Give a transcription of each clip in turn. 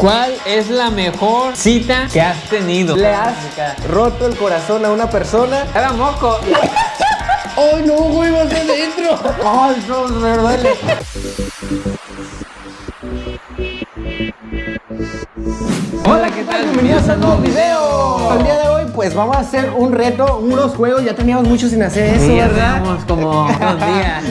¿Cuál es la mejor cita que has tenido? ¿Le has roto el corazón a una persona? Era moco. ¡Ay, no, güey! ¡Vas adentro! ¡Ay, no, me duele! Hola, ¿qué tal? Bienvenidos a un nuevo video. El día de hoy, pues vamos a hacer un reto, unos juegos. Ya teníamos mucho sin hacer eso, Sí, ¿verdad? teníamos como unos días.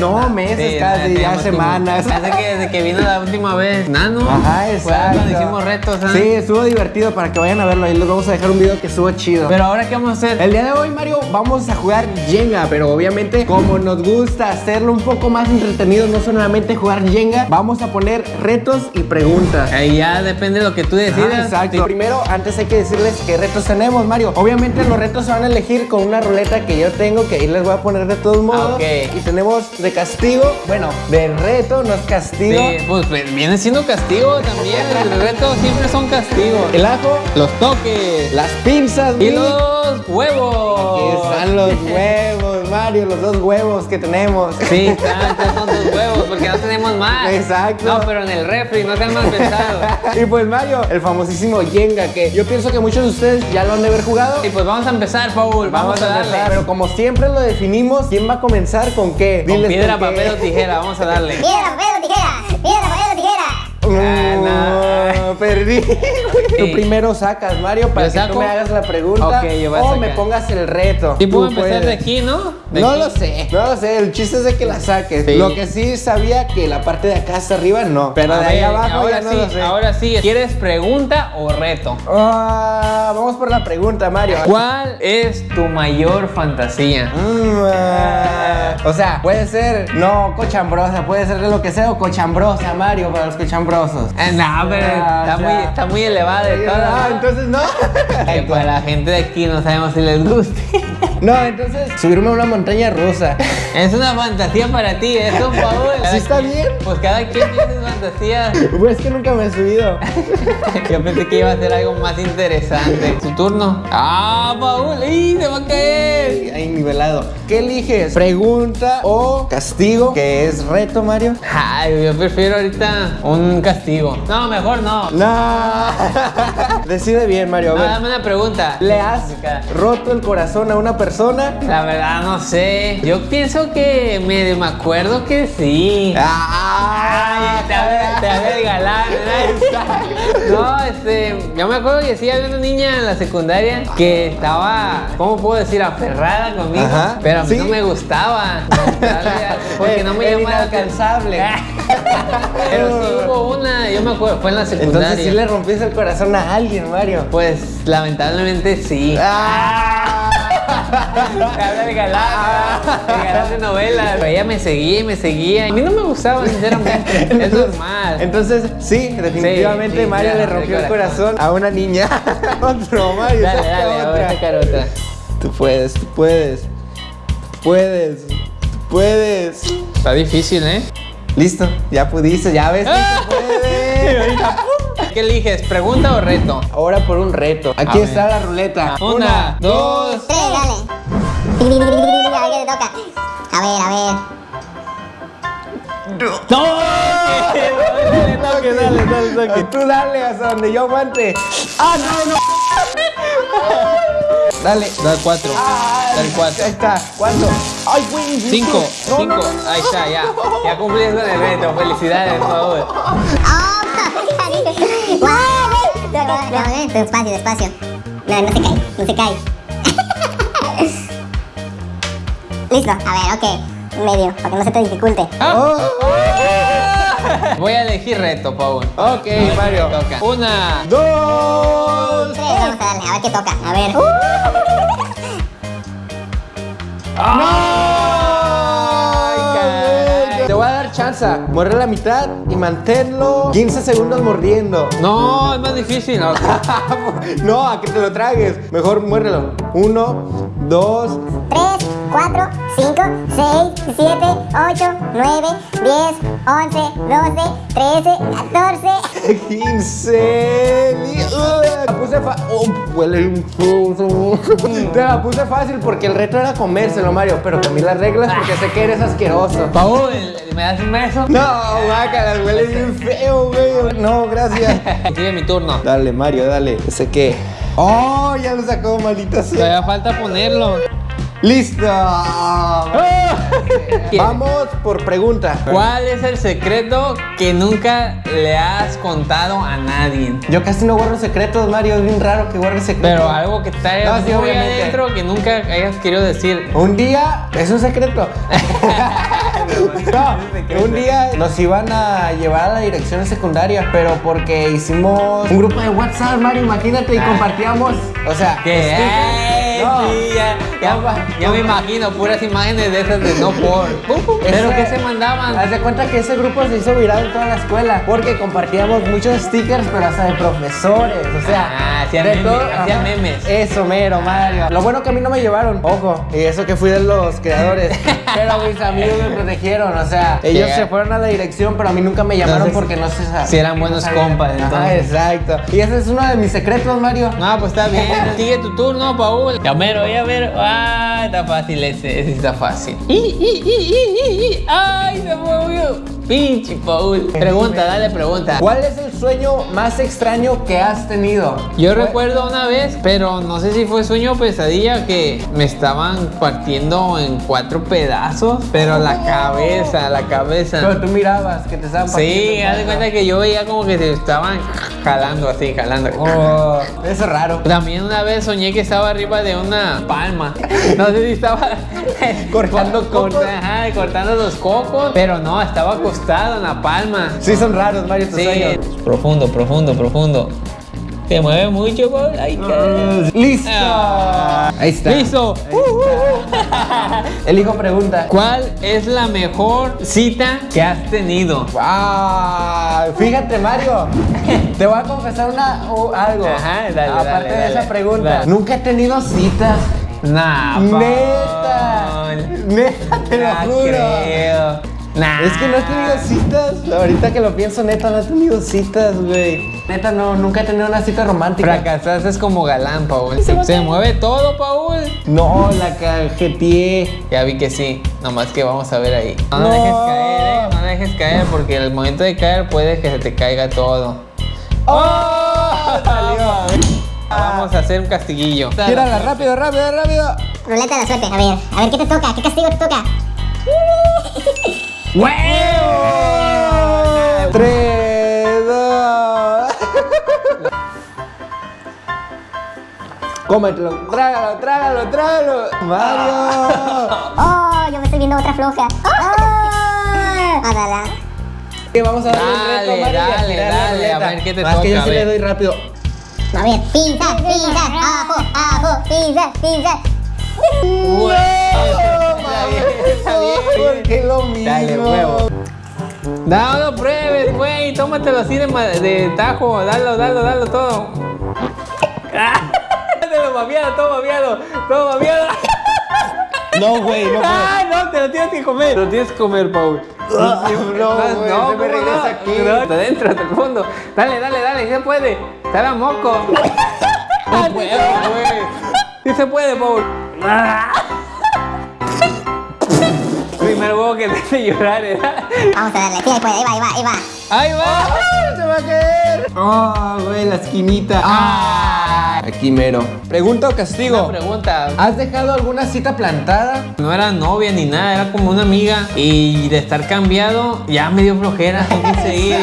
No, Uno- meses Sí, casi, ya como- semanas. Hace que desde que vino la última vez. Nano. Ajá, exacto. hicimos retos, ¿ah? Sí, estuvo divertido para que vayan a verlo. Ahí les vamos a dejar un video que estuvo chido. Pero ahora, ¿qué vamos a hacer? El día de hoy, Mario, vamos a jugar Jenga, pero obviamente como nos gusta hacerlo un poco más entretenido, no solamente jugar Jenga, vamos a poner retos y preguntas. Ahí ya depende de lo que tú decidas. exacto. Primero, antes hay que decirles qué retos tenemos, Mario. Obviamente los retos se van a elegir con una ruleta que yo tengo, que ahí les voy a poner de todos modos. ok. Y tenemos de castigo, bueno, de reto, no es castigo. Sí, pues pues, viene siendo castigo también. El reto siempre son castigos. El ajo, Los toques. las pinzas y y los huevos. Aquí están los huevos, Mario, los dos huevos que tenemos. Sí, estos son tus huevos, porque no tenemos más. Exacto. No, pero en el refri, no sean mal pensados. y pues Mario, el famosísimo Jenga, que yo pienso que muchos de ustedes ya lo han de haber jugado. Y pues vamos a empezar, Paul. Vamos, a darle. empezar, Pero como siempre lo definimos, ¿quién va a comenzar con qué? Con Diles piedra, con qué. papel o tijera, vamos a darle. Piedra, papel o tijera. Piedra, papel o tijera. No, perdí. Tú primero sacas, Mario, para ¿Yo que tú me hagas la pregunta Ok, yo voy a o sacar. me pongas el reto. Y puedo empezar de aquí, ¿no? De No aquí. lo sé, no lo sé, el chiste es de que la saques. Sí. Lo que sí sabía que la parte de acá hasta arriba no, pero A de ahí ver, abajo ahora ya no sí, lo sé. ahora sí. ¿Quieres pregunta o reto? Ah, vamos por la pregunta, Mario. ¿Cuál es tu mayor fantasía? Mm, ah, o sea, puede ser no cochambrosa, puede ser de lo que sea o cochambrosa, Mario, para los cochambrosos. Eh, no, pero Ah, está, muy, está muy elevada de Ah, todas. entonces no. Que para la gente de aquí no sabemos si les guste. No, entonces subirme a una montaña rusa. Es una fantasía para ti, eso, Paul. ¿Sí está bien? Pues cada quien tiene sus fantasías. Pues es que nunca me he subido. Yo pensé que iba a ser algo más interesante. Tu turno. ¡Ah, Paul! ¡Ih, se va a caer! Ahí nivelado. ¿Qué eliges? ¿Pregunta o castigo? Que es reto, Mario. Ay, yo prefiero ahorita un castigo. No, mejor no. No. Decide bien, Mario. A dame una pregunta. ¿Le has roto el corazón a una persona? La verdad no sé. Yo pienso que medio me acuerdo que sí. ¡Ah! Ay, te. No, este, yo me acuerdo que sí había una niña en la secundaria que estaba, ¿cómo puedo decir? Aferrada conmigo, Ajá, pero a mí ¿sí? no me gustaba. Porque no me llamaba la inalcanzable. Pero sí hubo una, yo me acuerdo, fue en la secundaria. Entonces sí le rompiste el corazón a alguien, Mario. Pues lamentablemente sí. ¡Ah! Habla el galán, el galán de novelas. Pero ella me seguía y me seguía. A mí no me gustaba, sinceramente. es normal. Entonces, sí, definitivamente Sí, sí, Mario le rompió el corazón. corazón a una niña. Otro, Mario. Dale, dale, voy a otra. sacar otra. Tú puedes, tú puedes. Tú puedes. Tú puedes. Está difícil, ¿eh? Listo, ya pudiste, ya ves Ah. ¿Qué eliges? ¿Pregunta o reto? Ahora por un reto. Aquí A está ver. la ruleta. Una, dos. Tres, dale. A ver qué te toca. A ver, a ver. ¡No! Dale, toque, dale, dale, toque. Tú dale hasta donde yo aguante. ¡Ah, no, no! Dale. Da cuatro. Da el Ahí cuatro. está. ¿Cuánto? ¡Ay, güey! Cinco. No, Cinco. no, no, no. Ahí está, ya. Ya cumpliste con el reto. Felicidades, por favor. ¡Oh! Despacio, despacio. No, no se cae, no se cae. Listo, a ver, ok. Medio, para que no se te dificulte. Oh, Voy a elegir reto, Paul. ok, Mario. Toca. Una. Dos. Tres, vamos a darle, a ver qué toca. A ver. Ay, caray. Te voy a dar chance. Muerde la mitad y manténlo 15 segundos mordiendo. No, es más difícil. No. no, a que te lo tragues. Mejor muérdelo. Uno, dos. 3, 4, 5, 6, 7, 8, 9, 10, 11, 12, 13, 14. 15. Ni- uh, puse fácil. feo. Te la puse fácil porque el reto era comérselo, Mario. Pero cambié las reglas porque sé que eres asqueroso. Paul, ¿me das un beso? No, guácala, huele bien feo, güey. No, gracias. Sigue mi turno. Dale, Mario, dale. Ese qué. Oh, ya lo sacó, maldita sea. Todavía falta ponerlo. ¡Listo! Vamos por pregunta. ¿Cuál es el secreto que nunca le has contado a nadie? Yo casi no guardo secretos, Mario. Es bien raro que guarde secretos. Pero algo que está No, sí, adentro que nunca hayas querido decir. Un día, es un secreto. no, un día nos iban a llevar a la dirección secundaria, pero porque hicimos un grupo de WhatsApp, Mario, imagínate, y compartíamos, o sea, ¿Qué? Stickers. ¡Ey, No. sí, ya, ya, ya me imagino puras imágenes de esas de no por. ¿Pero Ese- qué se mandaban? Haz de cuenta que ese grupo se hizo viral en toda la escuela porque compartíamos muchos stickers, pero hasta de profesores, o sea, Ah, hacían memes, todo- hacían memes. Eso, mero, Mario. Lo bueno que a mí no me llevaron, ojo, y eso que fui de los creadores, pero mis amigos me protegieron, o sea, ellos se fueron a la dirección, pero a mí nunca me llamaron Entonces, porque no se si eran buenos compas, Ajá, entonces. exacto. Y ese es uno de mis secretos, Mario. No, pues está bien. Sigue tu turno, Paul. Ya mero, ya mero. Ah, está fácil ese. Ese está fácil. I, i, i, i, i. Ay, se movió. Pinche Paul. Pregunta, dale pregunta. ¿Cuál es el sueño más extraño que has tenido? Yo Fue- recuerdo una vez, pero no sé si fue sueño o pesadilla, que me estaban partiendo en cuatro pedazos, pero la cabeza, la cabeza. Pero tú mirabas que te estaban Sí, partiendo haz de en cuenta que yo veía como que se estaban jalando así, jalando. Oh, eso es raro. También una vez soñé que estaba arriba de una palma. No sé si estaba Cortando corta- cocos. ajá, cortando los cocos, pero no, estaba acostado en la palma. Sí, son raros, Mario, tus Sí, sueños. profundo, profundo, profundo. Se mueve mucho, Paul. Ay, qué- ¡Listo! Ah. Ahí está. Listo. Uh. El hijo pregunta. ¿Cuál es la mejor cita que has tenido? Ah, fíjate, Mario. Te voy a confesar una, o algo. Ajá, dale, Aparte dale, de dale. esa pregunta. Dale. Nunca he tenido citas. Nah, Paul. Neta. Neta, te lo juro. creo. Nah. Es que no he tenido citas. Ahorita que lo pienso, neta, no he tenido citas, güey. Neta, no, nunca he tenido una cita romántica. Fracasaste es como galán, Paul. Se mueve todo, Paul. No, la cajeteé. Ya vi que sí, nomás que vamos a ver ahí. No, no dejes caer, eh. No dejes caer porque al momento de caer puede que se te caiga todo. ¡Oh! Salió. Vamos a hacer un castiguillo. Tírala, rápido, rápido, rápido. Ruleta de la suerte. A ver, a ver, ¿qué te toca? ¿Qué castigo te toca? Tres, dos. Cómetelo, trágalo, trágalo, trágalo. Mario. Oh, yo me estoy viendo otra floja. Oh. Adala. Que vamos a darle el Dale, reto, Mario, y a dale, dale, a ver qué te Más que yo toca, sí le doy rápido. A ver, pizza, pizza, ajo, ajo, pizza, pizza. Güey, está bien, está bien. ¿Por qué lo mismo? Dale, huevo. No, no pruebes, güey. Tómatelo así de, de tajo. Dalo, dalo, dalo todo. Ah, Te lo babeado, todo babeado, todo babeado. No, güey, no puedo. Ah, no, te lo tienes que comer. Te lo tienes que comer, Paul. No, güey, se me ¿cómo regresa no? aquí. No, hasta adentro, hasta el fondo. Dale, dale, dale, se puede. Está la moco. No puedo, güey. Sí se puede, Paul. Ah. Primer huevo que te hace llorar, ¿eh? Vamos a darle, sí, ahí puede, ahí va, ahí va, ahí va. ¡Ahí va! ¡Se va a caer! ¡Oh, güey, la esquinita! ¡Ah! Aquí mero. Pregunta o Una castigo. pregunta. ¿Has dejado alguna cita plantada? No era novia ni nada, era como una amiga. Y de estar cambiado, ya me dio flojera. No quise ir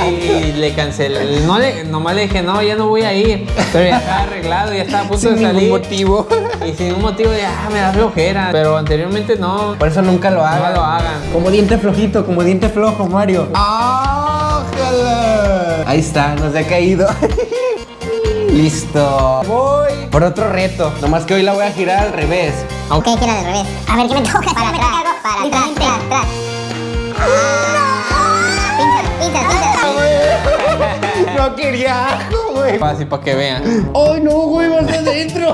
y, le cancelé. No le, nomás le dije, no, ya no voy a ir. Pero ya estaba arreglado, ya estaba a punto Sin de ningún salir. motivo. Y sin un motivo, ya me da flojera. Pero anteriormente no. Por eso nunca lo hagan. lo hagan. Como diente flojito, como diente flojo, Mario. ¡Ájala! Ahí está, nos ha caído. Listo. Voy por otro reto. Nomás que hoy la voy a girar al revés. Ok, gira del revés. A ver, ¿qué me toca? Para atrás, para atrás, atrás, atrás. No quería ajo, güey. Fácil para que vean. ¡Ay, no, güey! ¡Vas de adentro!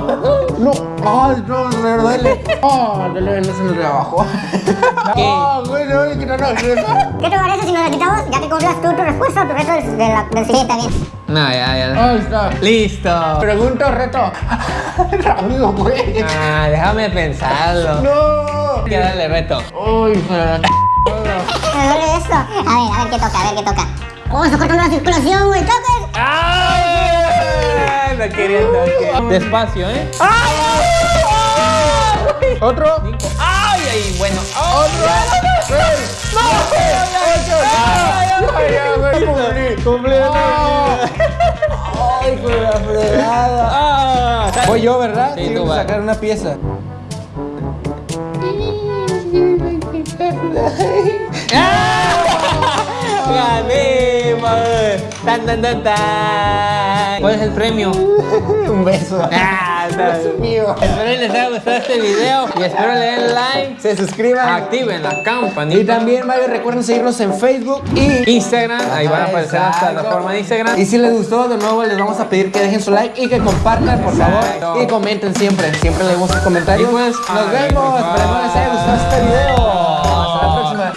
¡No! ¡Ay, no! Me duele. ¡Ah! duele! No se me de abajo. ¡Ah, güey! No, que no, no. ¿Qué te parece si nos la quitamos? Ya que confías tú tu respuesta tu reto del, de la, del siguiente también. No, ya, ya. Ahí está. Listo. Pregunta o reto. Rápido, güey. Ah, déjame pensarlo. No. Hay que darle reto. Uy, pero la Me duele esto. A ver, a ver qué toca, a ver qué toca. Oh, está cortando la circulación, güey. ¡Toca! ¡Ay! No toque. Despacio, ¿eh? ¿Otro? Cinco. ¡Ay, ay! Bueno. ¡Otro! ¡Seis! ¡Ay, con la fregada! Ah, Voy yo, ¿verdad? Sí, voy a sacar una pieza. ¡Gané, ¡Tan, tan, tan, tan! ¿Cuál es el premio? Un beso. Ah, está- mío. Espero que les haya gustado este video y espero le den like, Se suscriban. activen la campanita. Y también, vaya, recuerden seguirnos en Facebook y Instagram, ahí van a aparecer las plataformas de Instagram. Y si les gustó, de nuevo les vamos a pedir que dejen su like y que compartan, por favor. Y comenten siempre. Siempre leemos sus comentarios. Y pues, Nos vemos. bye. Esperemos les haya gustado este video. Hasta la próxima.